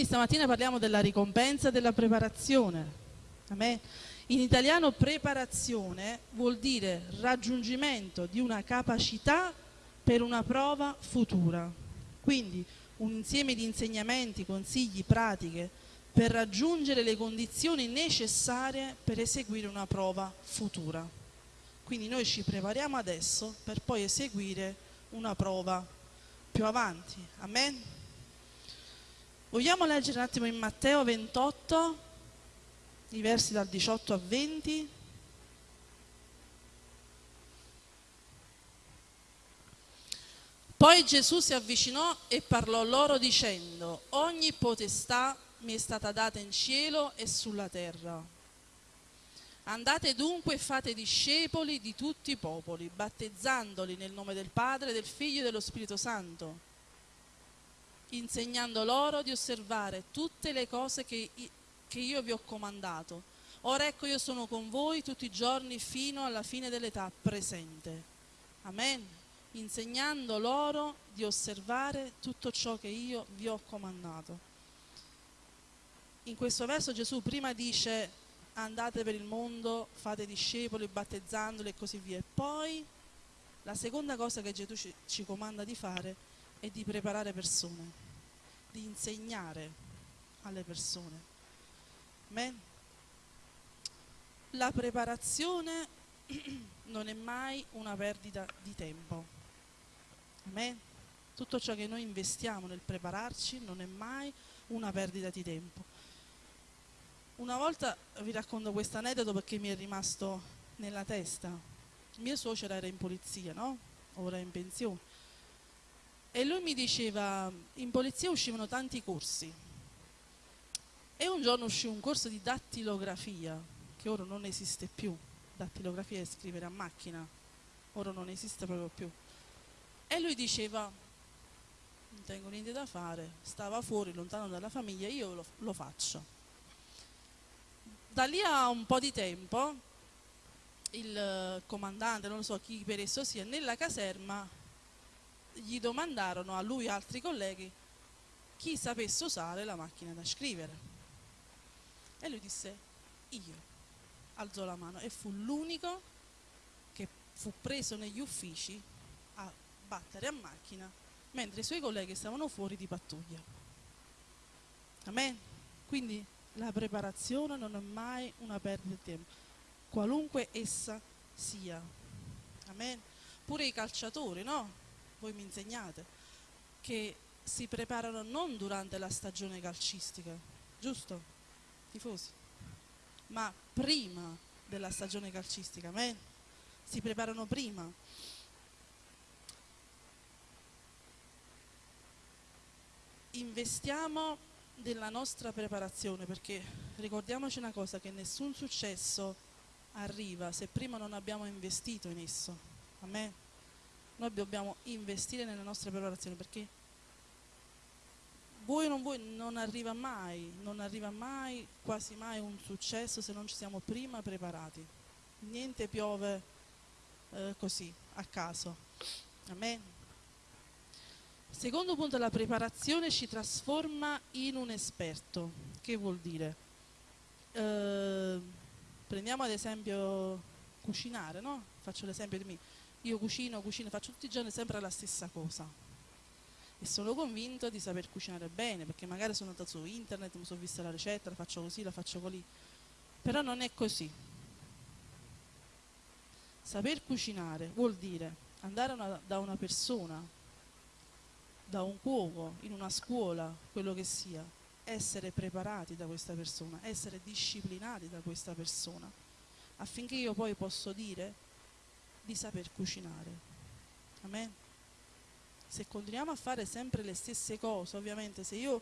Quindi stamattina parliamo della ricompensa e della preparazione. In italiano preparazione vuol dire raggiungimento di una capacità per una prova futura. Quindi un insieme di insegnamenti, consigli, pratiche per raggiungere le condizioni necessarie per eseguire una prova futura. Quindi noi ci prepariamo adesso per poi eseguire una prova più avanti. Amen. Vogliamo leggere un attimo in Matteo 28, i versi dal 18 a 20. Poi Gesù si avvicinò e parlò loro dicendo, ogni potestà mi è stata data in cielo e sulla terra. Andate dunque e fate discepoli di tutti i popoli, battezzandoli nel nome del Padre, del Figlio e dello Spirito Santo, insegnando loro di osservare tutte le cose che, che io vi ho comandato. Ora ecco io sono con voi tutti i giorni fino alla fine dell'età presente. Amen insegnando loro di osservare tutto ciò che io vi ho comandato. In questo verso Gesù prima dice andate per il mondo, fate discepoli, battezzandoli e così via. E poi la seconda cosa che Gesù ci, ci comanda di fare è di preparare persone, di insegnare alle persone. Amen. La preparazione non è mai una perdita di tempo. Amen. Tutto ciò che noi investiamo nel prepararci non è mai una perdita di tempo. Una volta vi racconto questo aneddoto perché mi è rimasto nella testa. Mio suocero era in polizia, no? Ora è in pensione. E lui mi diceva, in polizia uscivano tanti corsi. E un giorno uscì un corso di dattilografia, che ora non esiste più. Dattilografia è scrivere a macchina, ora non esiste proprio più. E lui diceva, non tengo niente da fare, stava fuori, lontano dalla famiglia, io lo, lo faccio. Da lì a un po' di tempo, il comandante, non so chi per esso sia, nella caserma gli domandarono a lui e altri colleghi chi sapesse usare la macchina da scrivere. E lui disse, io, alzò la mano e fu l'unico che fu preso negli uffici battere a macchina mentre i suoi colleghi stavano fuori di pattuglia. Amen? Quindi la preparazione non è mai una perdita di tempo, qualunque essa sia. Amen? Pure i calciatori, no? Voi mi insegnate, che si preparano non durante la stagione calcistica, giusto? Tifosi? Ma prima della stagione calcistica, amen? Si preparano prima investiamo della nostra preparazione perché ricordiamoci una cosa che nessun successo arriva se prima non abbiamo investito in esso a me noi dobbiamo investire nella nostra preparazione perché voi o non voi non arriva mai non arriva mai quasi mai un successo se non ci siamo prima preparati niente piove eh, così a caso Amen. Secondo punto, la preparazione ci trasforma in un esperto. Che vuol dire? Eh, prendiamo ad esempio cucinare, no? Faccio l'esempio di me. Io cucino, cucino, faccio tutti i giorni sempre la stessa cosa. E sono convinto di saper cucinare bene, perché magari sono andato su internet, mi sono vista la ricetta, la faccio così, la faccio così. Però non è così. Saper cucinare vuol dire andare una, da una persona da un cuoco, in una scuola, quello che sia, essere preparati da questa persona, essere disciplinati da questa persona, affinché io poi posso dire di saper cucinare. Amen. Se continuiamo a fare sempre le stesse cose, ovviamente se io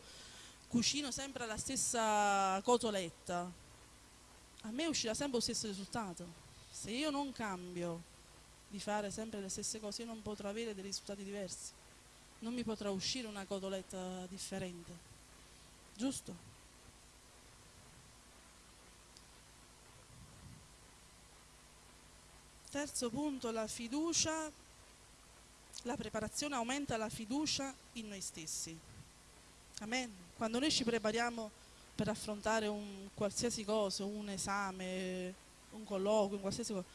cucino sempre la stessa cotoletta, a me uscirà sempre lo stesso risultato. Se io non cambio di fare sempre le stesse cose, io non potrò avere dei risultati diversi non mi potrà uscire una cotoletta differente, giusto? Terzo punto, la fiducia, la preparazione aumenta la fiducia in noi stessi. Amen. Quando noi ci prepariamo per affrontare un qualsiasi cosa, un esame, un colloquio, un qualsiasi cosa,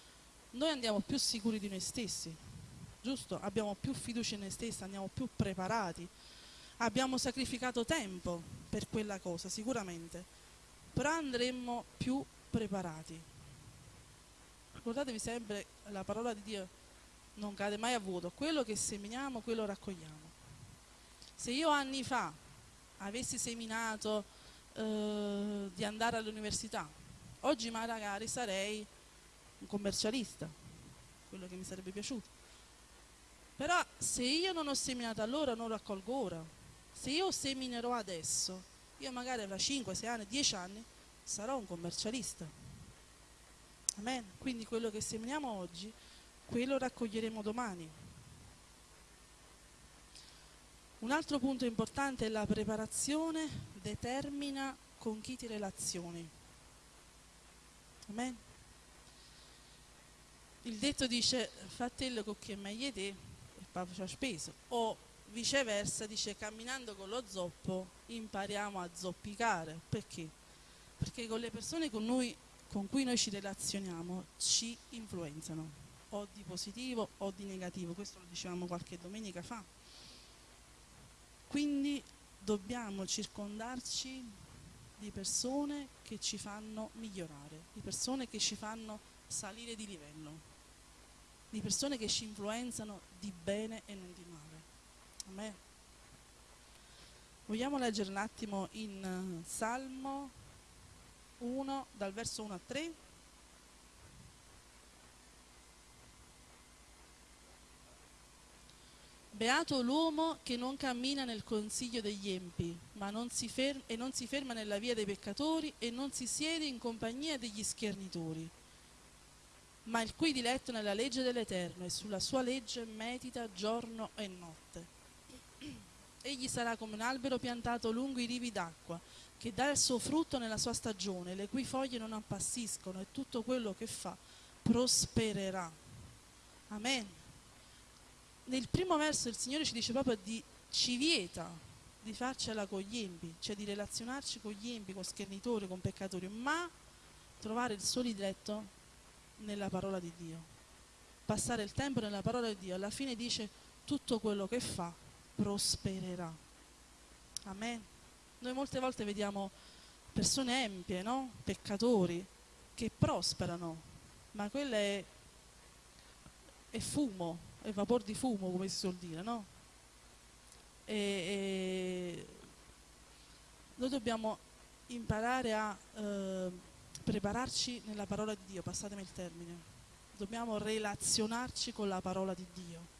noi andiamo più sicuri di noi stessi, giusto? Abbiamo più fiducia in noi stessi, andiamo più preparati. Abbiamo sacrificato tempo per quella cosa, sicuramente, però andremo più preparati. Ricordatevi sempre la parola di Dio non cade mai a vuoto, quello che seminiamo, quello raccogliamo. Se io anni fa avessi seminato eh, di andare all'università, oggi magari sarei un commercialista, quello che mi sarebbe piaciuto. Però se io non ho seminato allora, non raccolgo ora. Se io seminerò adesso, io magari fra 5, 6 anni, 10 anni, sarò un commercialista. Amen. Quindi quello che seminiamo oggi, quello raccoglieremo domani. Un altro punto importante è la preparazione determina con chi ti relazioni. Amen. Il detto dice fratello con chi è meglio te e papà ci ha speso. O viceversa dice camminando con lo zoppo impariamo a zoppicare. Perché? Perché con le persone con, noi, con cui noi ci relazioniamo ci influenzano, o di positivo o di negativo. Questo lo dicevamo qualche domenica fa. Quindi dobbiamo circondarci di persone che ci fanno migliorare, di persone che ci fanno salire di livello, di persone che ci influenzano di bene e non di male. Amen. Vogliamo leggere un attimo in uh, Salmo 1, dal verso 1 a 3? Beato l'uomo che non cammina nel consiglio degli empi, ma non ferma, e non si ferma nella via dei peccatori e non si siede in compagnia degli schernitori, ma il cui diletto nella legge dell'Eterno e sulla sua legge medita giorno e notte. Egli sarà come un albero piantato lungo i rivi d'acqua, che dà il suo frutto nella sua stagione, le cui foglie non appassiscono e tutto quello che fa prospererà. Amen nel primo verso il Signore ci dice proprio di ci vieta di farcela con gli empi, cioè di relazionarci con gli empi, con schernitori, con peccatori, ma trovare il suo diletto nella parola di Dio. Passare il tempo nella parola di Dio, alla fine dice tutto quello che fa prospererà. Amen. Noi molte volte vediamo persone empie, no? peccatori, che prosperano, ma quello è, è fumo, è vapor di fumo, come si suol dire, no? E, e noi dobbiamo imparare a eh, prepararci nella parola di Dio, passatemi il termine. Dobbiamo relazionarci con la parola di Dio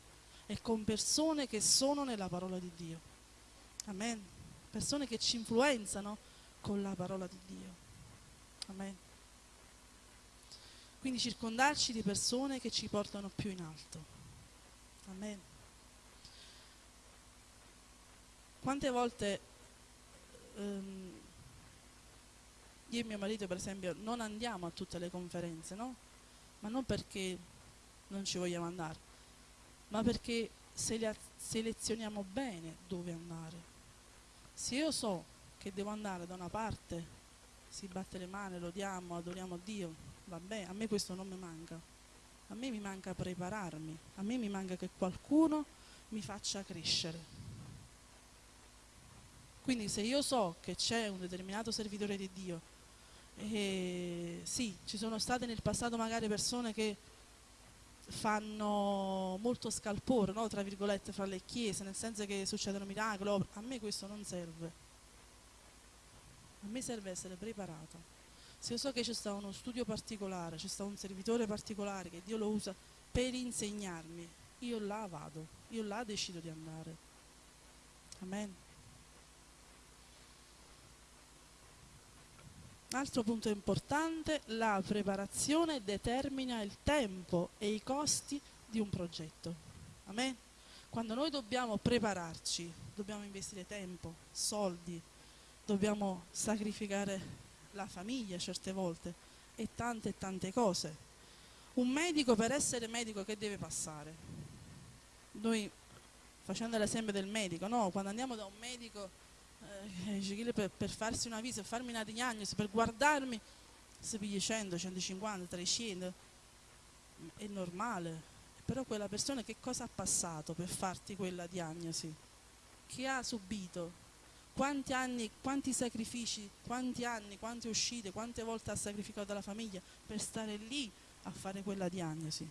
e con persone che sono nella parola di Dio. Amen. Persone che ci influenzano con la parola di Dio. Amen. Quindi circondarci di persone che ci portano più in alto. Amen. Quante volte ehm, io e mio marito, per esempio, non andiamo a tutte le conferenze, no? Ma non perché non ci vogliamo andare, ma perché selezioniamo bene dove andare. Se io so che devo andare da una parte, si batte le mani, lodiamo, adoriamo Dio, va bene, a me questo non mi manca a me mi manca prepararmi, a me mi manca che qualcuno mi faccia crescere. Quindi se io so che c'è un determinato servitore di Dio, e sì, ci sono state nel passato magari persone che fanno molto scalpore, no? tra virgolette, fra le chiese, nel senso che succedono miracoli, a me questo non serve. A me serve essere preparato se io so che c'è stato uno studio particolare, c'è stato un servitore particolare che Dio lo usa per insegnarmi, io là vado, io là decido di andare. Amen. Altro punto importante, la preparazione determina il tempo e i costi di un progetto. Amen. Quando noi dobbiamo prepararci, dobbiamo investire tempo, soldi, dobbiamo sacrificare la famiglia certe volte e tante e tante cose. Un medico per essere medico che deve passare? Noi, facendo l'esempio del medico, no? quando andiamo da un medico eh, per, per, farsi una visita, per farmi una diagnosi, per guardarmi, si piglia 100, 150, 300, è normale. Però quella persona che cosa ha passato per farti quella diagnosi? Che ha subito? Quanti anni, quanti sacrifici, quanti anni, quante uscite, quante volte ha sacrificato la famiglia per stare lì a fare quella diagnosi?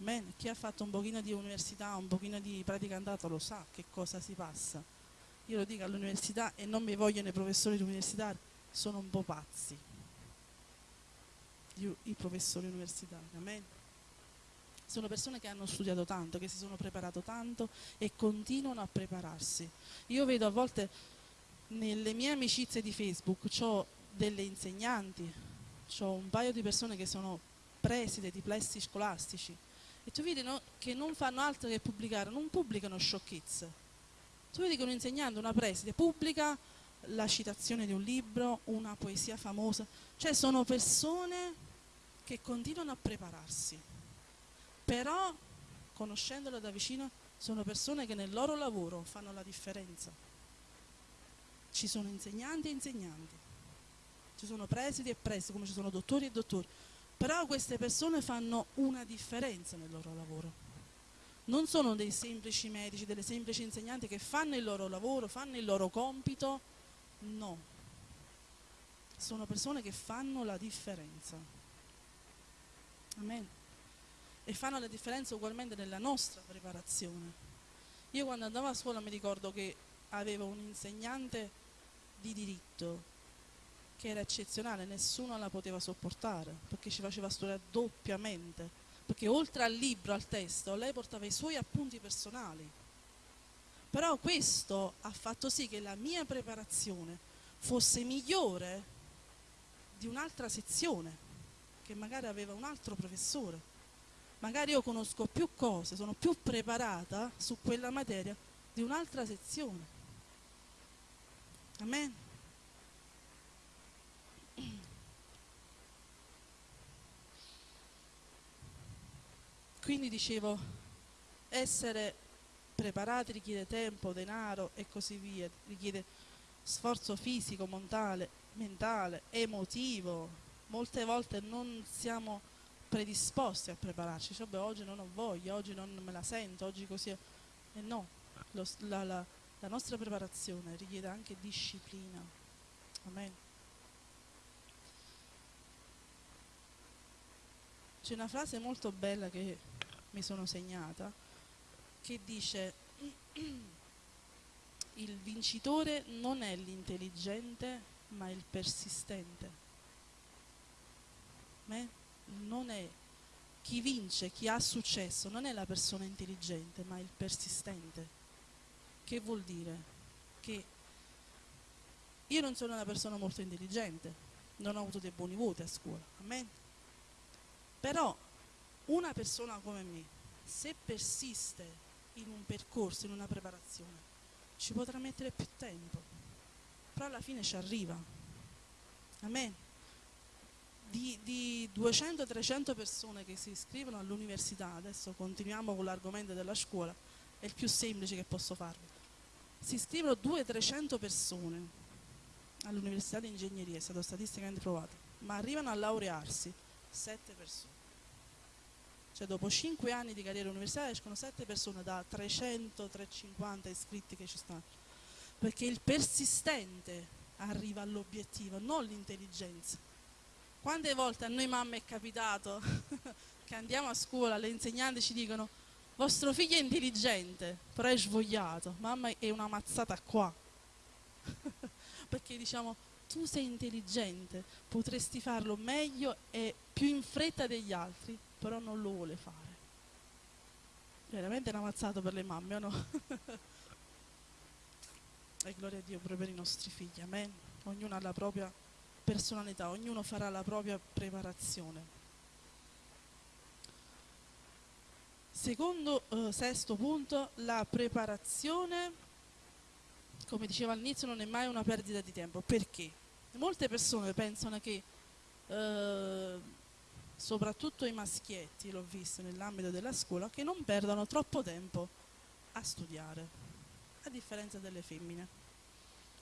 Amen. Chi ha fatto un pochino di università, un pochino di praticantato lo sa che cosa si passa. Io lo dico all'università e non mi vogliono i professori universitari, sono un po' pazzi. Io, I professori universitari, amen. Sono persone che hanno studiato tanto, che si sono preparato tanto e continuano a prepararsi. Io vedo a volte nelle mie amicizie di Facebook, ho delle insegnanti, ho un paio di persone che sono preside di plessi scolastici e tu vedi no, che non fanno altro che pubblicare, non pubblicano sciocchezze. Tu vedi che un insegnante, una preside, pubblica la citazione di un libro, una poesia famosa, cioè sono persone che continuano a prepararsi, però conoscendolo da vicino sono persone che nel loro lavoro fanno la differenza. Ci sono insegnanti e insegnanti, ci sono presidi e presidi, come ci sono dottori e dottori, però queste persone fanno una differenza nel loro lavoro. Non sono dei semplici medici, delle semplici insegnanti che fanno il loro lavoro, fanno il loro compito, no. Sono persone che fanno la differenza. Amen. E fanno la differenza ugualmente nella nostra preparazione. Io quando andavo a scuola mi ricordo che avevo un insegnante di diritto che era eccezionale, nessuno la poteva sopportare perché ci faceva studiare doppiamente, perché oltre al libro, al testo, lei portava i suoi appunti personali. Però questo ha fatto sì che la mia preparazione fosse migliore di un'altra sezione, che magari aveva un altro professore. Magari io conosco più cose, sono più preparata su quella materia di un'altra sezione. Amen. Quindi dicevo, essere preparati richiede tempo, denaro e così via, richiede sforzo fisico, mentale, mentale, emotivo. Molte volte non siamo predisposti a prepararci, cioè, beh, oggi non ho voglia, oggi non me la sento, oggi così. E no, lo, la, la, la nostra preparazione richiede anche disciplina. Amen. C'è una frase molto bella che mi sono segnata che dice il vincitore non è l'intelligente ma il persistente. Beh, non è chi vince, chi ha successo, non è la persona intelligente ma il persistente. Che vuol dire? Che io non sono una persona molto intelligente, non ho avuto dei buoni voti a scuola, a però una persona come me, se persiste in un percorso, in una preparazione, ci potrà mettere più tempo, però alla fine ci arriva. Amen. Di, di 200-300 persone che si iscrivono all'università, adesso continuiamo con l'argomento della scuola, è il più semplice che posso farvi. Si iscrivono 200-300 persone all'università di ingegneria, è stato statisticamente provato, ma arrivano a laurearsi sette persone. Cioè dopo cinque anni di carriera universitaria escono sette persone da 300-350 iscritti che ci stanno. Perché il persistente arriva all'obiettivo, non l'intelligenza. Quante volte a noi mamme è capitato che andiamo a scuola, le insegnanti ci dicono vostro figlio è intelligente, però è svogliato, mamma è una mazzata qua. Perché diciamo tu sei intelligente, potresti farlo meglio e più in fretta degli altri, però non lo vuole fare. Veramente è ammazzato per le mamme, o no? e gloria a Dio pure per i nostri figli, amen. Ognuno ha la propria personalità, ognuno farà la propria preparazione. Secondo, eh, sesto punto, la preparazione come dicevo all'inizio, non è mai una perdita di tempo. Perché? Molte persone pensano che, eh, soprattutto i maschietti, l'ho visto nell'ambito della scuola, che non perdano troppo tempo a studiare. a differenza delle femmine.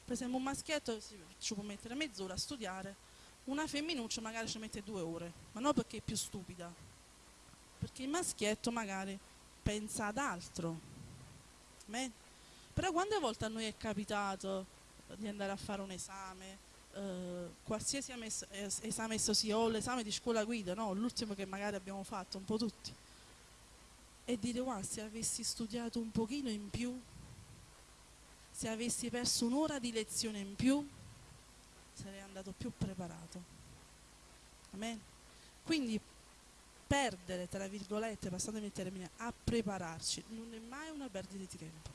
Per esempio un maschietto ci può mettere mezz'ora a studiare, una femminuccia magari ci mette due ore, ma non perché è più stupida, perché il maschietto magari pensa ad altro. Beh, però quante volte a noi è capitato di andare a fare un esame, eh, qualsiasi esame esso sia, o l'esame di scuola guida, no? l'ultimo che magari abbiamo fatto, un po' tutti, e dire wow, se avessi studiato un pochino in più, se avessi perso un'ora di lezione in più, sarei andato più preparato. Amen. Quindi perdere, tra virgolette, passatemi il termine, a prepararci, non è mai una perdita di tempo.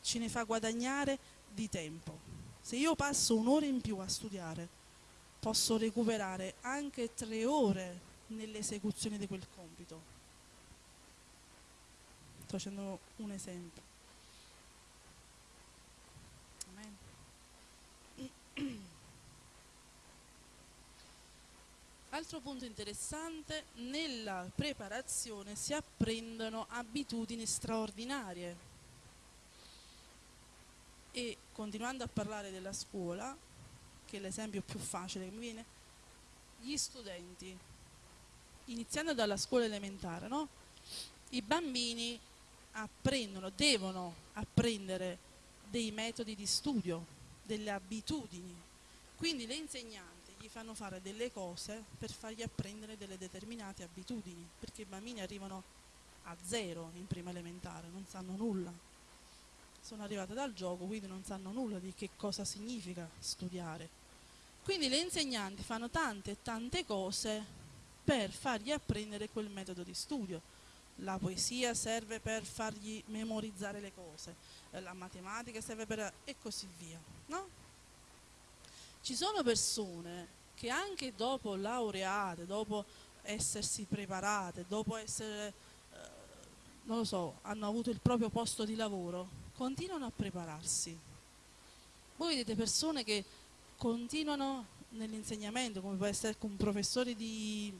Ci ne fa guadagnare di tempo. Se io passo un'ora in più a studiare, posso recuperare anche tre ore nell'esecuzione di quel compito sto facendo un esempio. Altro punto interessante, nella preparazione si apprendono abitudini straordinarie. E continuando a parlare della scuola, che è l'esempio più facile che mi viene, gli studenti, iniziando dalla scuola elementare, no? i bambini apprendono, devono apprendere dei metodi di studio, delle abitudini. Quindi le insegnanti gli fanno fare delle cose per fargli apprendere delle determinate abitudini, perché i bambini arrivano a zero in prima elementare, non sanno nulla. Sono arrivate dal gioco, quindi non sanno nulla di che cosa significa studiare. Quindi le insegnanti fanno tante e tante cose per fargli apprendere quel metodo di studio la poesia serve per fargli memorizzare le cose, eh, la matematica serve per... e così via, no? Ci sono persone che anche dopo laureate, dopo essersi preparate, dopo essere, eh, non lo so, hanno avuto il proprio posto di lavoro, continuano a prepararsi. Voi vedete persone che continuano nell'insegnamento, come può essere un professore di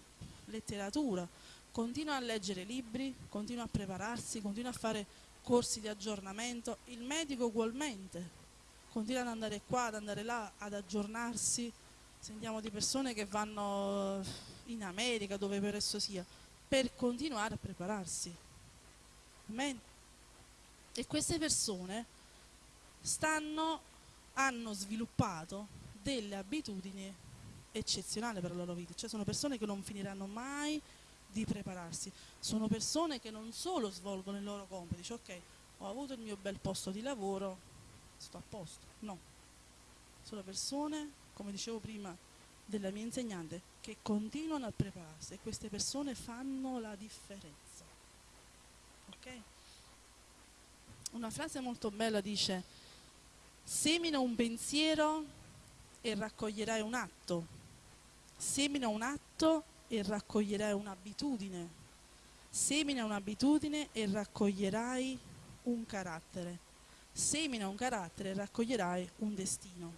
letteratura, continua a leggere libri, continua a prepararsi, continua a fare corsi di aggiornamento, il medico ugualmente, continua ad andare qua, ad andare là, ad aggiornarsi, sentiamo di persone che vanno in America, dove per esso sia, per continuare a prepararsi. Amen. E queste persone stanno, hanno sviluppato delle abitudini eccezionali per la loro vita, cioè sono persone che non finiranno mai di prepararsi. Sono persone che non solo svolgono il loro compito, dice ok, ho avuto il mio bel posto di lavoro, sto a posto. No, sono persone, come dicevo prima della mia insegnante, che continuano a prepararsi e queste persone fanno la differenza. Ok? Una frase molto bella dice, semina un pensiero e raccoglierai un atto, semina un atto e raccoglierai un'abitudine. Semina un'abitudine e raccoglierai un carattere. Semina un carattere e raccoglierai un destino.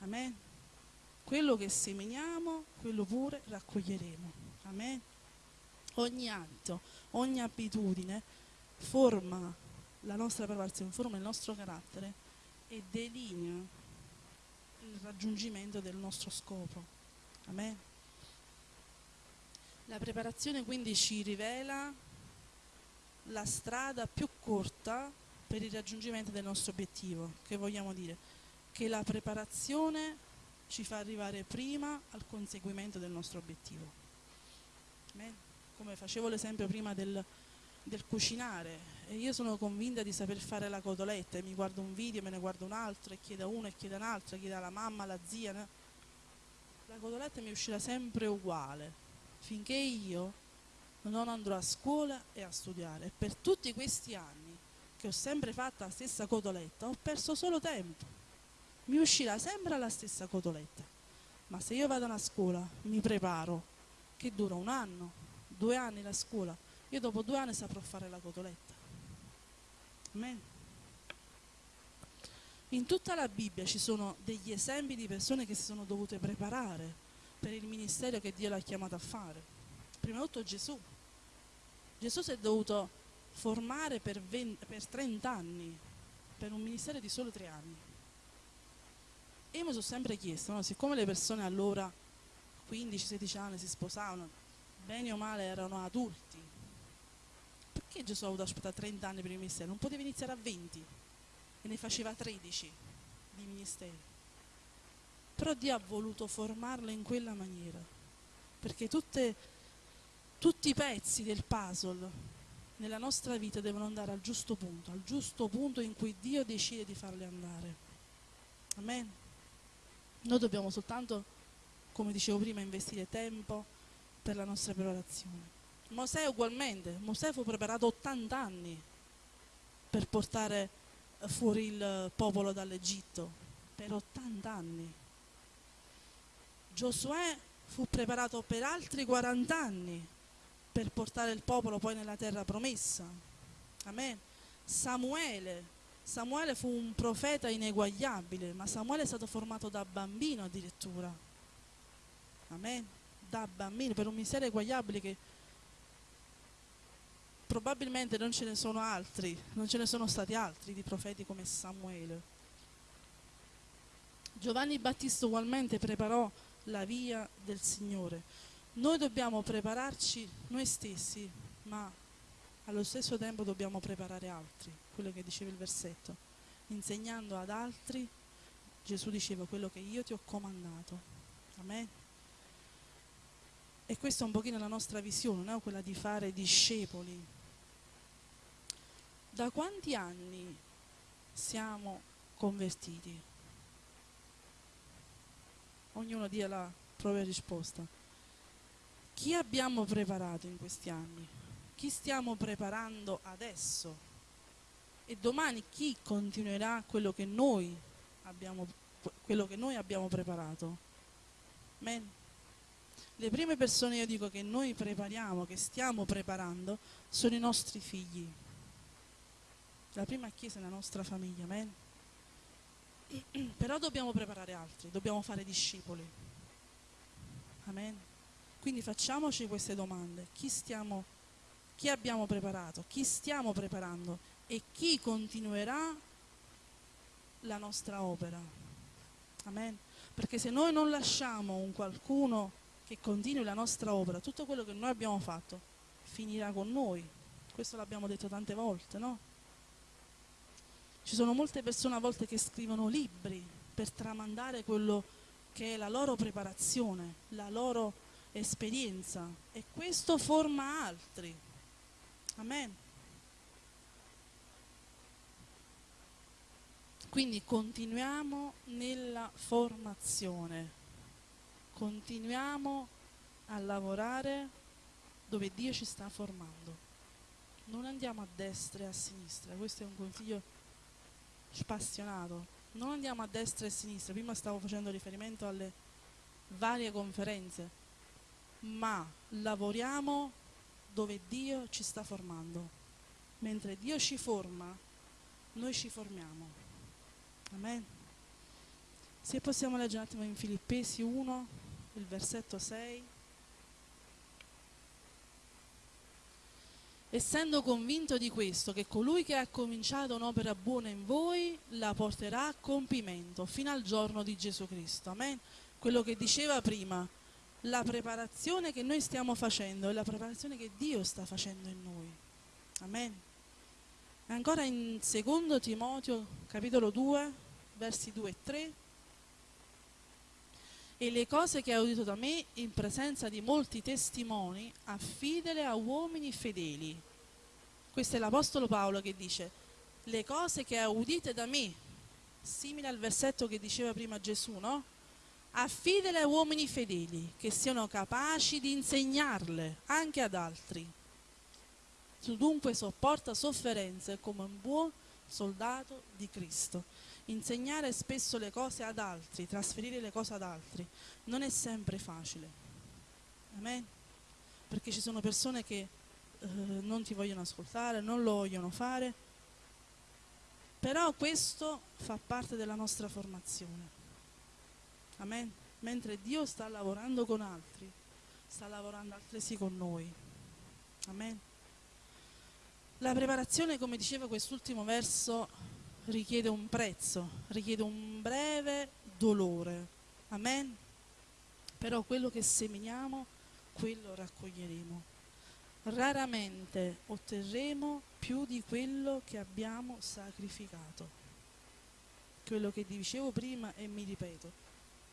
Amen. Quello che seminiamo, quello pure raccoglieremo. Amen. Ogni atto, ogni abitudine forma la nostra preparazione, forma il nostro carattere e delinea il raggiungimento del nostro scopo. Amen. La preparazione quindi ci rivela la strada più corta per il raggiungimento del nostro obiettivo, che vogliamo dire? Che la preparazione ci fa arrivare prima al conseguimento del nostro obiettivo. Come facevo l'esempio prima del, del cucinare, e io sono convinta di saper fare la cotoletta e mi guardo un video, me ne guardo un altro e chiedo a uno e chiedo a un altro, chiedo alla mamma, alla zia, la cotoletta mi uscirà sempre uguale, finché io non andrò a scuola e a studiare. E per tutti questi anni che ho sempre fatto la stessa cotoletta, ho perso solo tempo. Mi uscirà sempre la stessa cotoletta. Ma se io vado a scuola, mi preparo, che dura un anno, due anni la scuola, io dopo due anni saprò fare la cotoletta. Amen. In tutta la Bibbia ci sono degli esempi di persone che si sono dovute preparare per il ministero che Dio l'ha chiamato a fare. Prima di tutto Gesù. Gesù si è dovuto formare per, 20, per 30 anni, per un ministero di solo 3 anni. E io mi sono sempre chiesto, no? siccome le persone allora, 15-16 anni, si sposavano, bene o male erano adulti, perché Gesù ha avuto aspettare 30 anni per il ministero? Non poteva iniziare a 20 e ne faceva 13 di ministeri. Però Dio ha voluto formarlo in quella maniera, perché tutte, tutti i pezzi del puzzle nella nostra vita devono andare al giusto punto, al giusto punto in cui Dio decide di farli andare. Amen. Noi dobbiamo soltanto, come dicevo prima, investire tempo per la nostra preparazione. Mosè ugualmente, Mosè fu preparato 80 anni per portare fuori il popolo dall'Egitto, per 80 anni. Giosuè fu preparato per altri 40 anni per portare il popolo poi nella terra promessa. Amen. Samuele, Samuele fu un profeta ineguagliabile, ma Samuele è stato formato da bambino addirittura. Amen. Da bambino, per un mistero eguagliabile che probabilmente non ce ne sono altri, non ce ne sono stati altri di profeti come Samuele. Giovanni Battista ugualmente preparò la via del Signore. Noi dobbiamo prepararci noi stessi, ma allo stesso tempo dobbiamo preparare altri, quello che diceva il versetto. Insegnando ad altri, Gesù diceva quello che io ti ho comandato. Amen. E questa è un pochino la nostra visione, no? quella di fare discepoli. Da quanti anni siamo convertiti? Ognuno dia la propria risposta. Chi abbiamo preparato in questi anni? Chi stiamo preparando adesso? E domani chi continuerà quello che noi abbiamo, che noi abbiamo preparato? Amen. Le prime persone io dico che noi prepariamo, che stiamo preparando, sono i nostri figli. La prima chiesa è la nostra famiglia, amen. Però dobbiamo preparare altri, dobbiamo fare discepoli. Amen. Quindi facciamoci queste domande. Chi, stiamo, chi abbiamo preparato? Chi stiamo preparando? E chi continuerà la nostra opera? Amen. Perché se noi non lasciamo un qualcuno che continui la nostra opera, tutto quello che noi abbiamo fatto finirà con noi. Questo l'abbiamo detto tante volte, no? Ci sono molte persone a volte che scrivono libri per tramandare quello che è la loro preparazione, la loro esperienza e questo forma altri. Amen. Quindi continuiamo nella formazione, continuiamo a lavorare dove Dio ci sta formando. Non andiamo a destra e a sinistra, questo è un consiglio spassionato. Non andiamo a destra e a sinistra, prima stavo facendo riferimento alle varie conferenze ma lavoriamo dove Dio ci sta formando. Mentre Dio ci forma, noi ci formiamo. Amen. Se possiamo leggere un attimo in Filippesi 1, il versetto 6. Essendo convinto di questo, che colui che ha cominciato un'opera buona in voi la porterà a compimento fino al giorno di Gesù Cristo. Amen. Quello che diceva prima, la preparazione che noi stiamo facendo è la preparazione che Dio sta facendo in noi. Amen. Ancora in secondo Timoteo capitolo 2, versi 2 e 3. E le cose che hai udito da me in presenza di molti testimoni, affidele a uomini fedeli. Questo è l'Apostolo Paolo che dice, le cose che hai udite da me, simile al versetto che diceva prima Gesù, no? affidele a uomini fedeli che siano capaci di insegnarle anche ad altri. Tu dunque sopporta sofferenze come un buon soldato di Cristo. Insegnare spesso le cose ad altri, trasferire le cose ad altri, non è sempre facile. Amen? Perché ci sono persone che eh, non ti vogliono ascoltare, non lo vogliono fare, però questo fa parte della nostra formazione. Amen. Mentre Dio sta lavorando con altri, sta lavorando altresì con noi. Amen. La preparazione, come diceva quest'ultimo verso, richiede un prezzo, richiede un breve dolore. Amen? Però quello che seminiamo, quello raccoglieremo. Raramente otterremo più di quello che abbiamo sacrificato. Quello che dicevo prima e mi ripeto.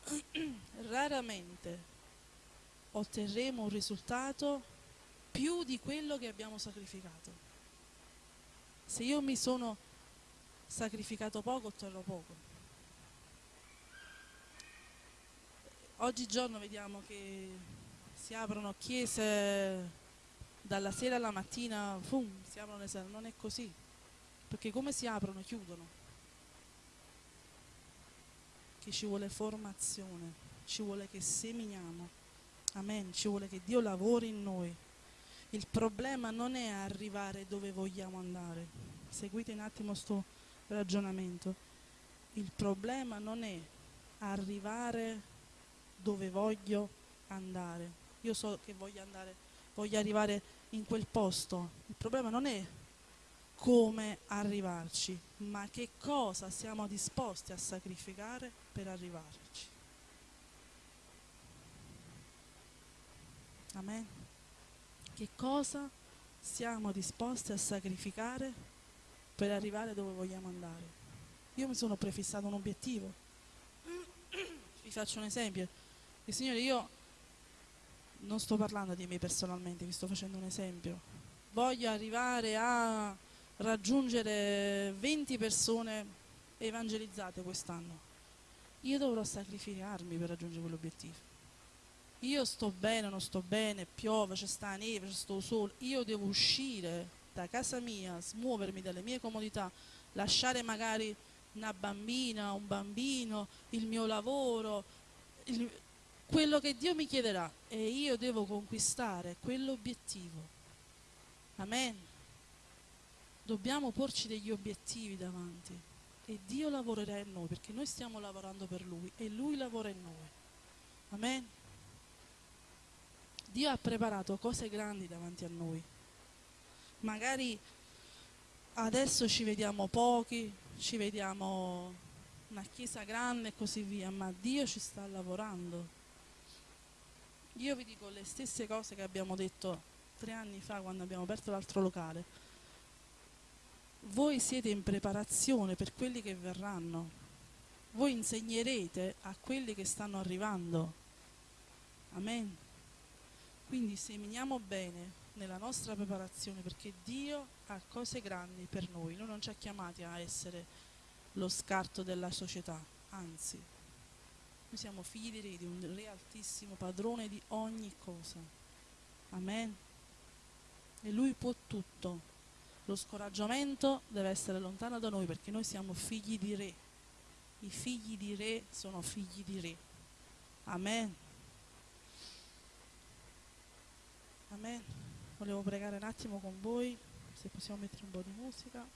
Raramente otterremo un risultato più di quello che abbiamo sacrificato. Se io mi sono sacrificato poco, otterrò poco. Oggigiorno vediamo che si aprono chiese dalla sera alla mattina, fum, si aprono le sere, non è così, perché come si aprono, chiudono. Che ci vuole formazione, ci vuole che seminiamo, amen, ci vuole che Dio lavori in noi. Il problema non è arrivare dove vogliamo andare, seguite un attimo questo ragionamento, il problema non è arrivare dove voglio andare, io so che voglio andare, voglio arrivare in quel posto. Il problema non è come arrivarci, ma che cosa siamo disposti a sacrificare per arrivarci. Amen. Che cosa siamo disposti a sacrificare per arrivare dove vogliamo andare? Io mi sono prefissato un obiettivo. Vi faccio un esempio. Il Signore, io non sto parlando di me personalmente, vi sto facendo un esempio. Voglio arrivare a raggiungere 20 persone evangelizzate quest'anno. Io dovrò sacrificarmi per raggiungere quell'obiettivo. Io sto bene, non sto bene, piove, c'è sta neve, c'è sto sole. Io devo uscire da casa mia, smuovermi dalle mie comodità, lasciare magari una bambina, un bambino, il mio lavoro, il, quello che Dio mi chiederà e io devo conquistare quell'obiettivo. Amen. Dobbiamo porci degli obiettivi davanti e Dio lavorerà in noi perché noi stiamo lavorando per Lui e Lui lavora in noi. Amen. Dio ha preparato cose grandi davanti a noi. Magari adesso ci vediamo pochi, ci vediamo una chiesa grande e così via, ma Dio ci sta lavorando io vi dico le stesse cose che abbiamo detto tre anni fa quando abbiamo aperto l'altro locale. Voi siete in preparazione per quelli che verranno. Voi insegnerete a quelli che stanno arrivando. Amen. Quindi seminiamo bene nella nostra preparazione perché Dio ha cose grandi per noi. Noi non ci ha chiamati a essere lo scarto della società, anzi noi siamo figli di un Re altissimo, padrone di ogni cosa. Amen. E Lui può tutto. Lo scoraggiamento deve essere lontano da noi perché noi siamo figli di Re. I figli di Re sono figli di Re. Amen. Amen. Volevo pregare un attimo con voi, se possiamo mettere un po' di musica.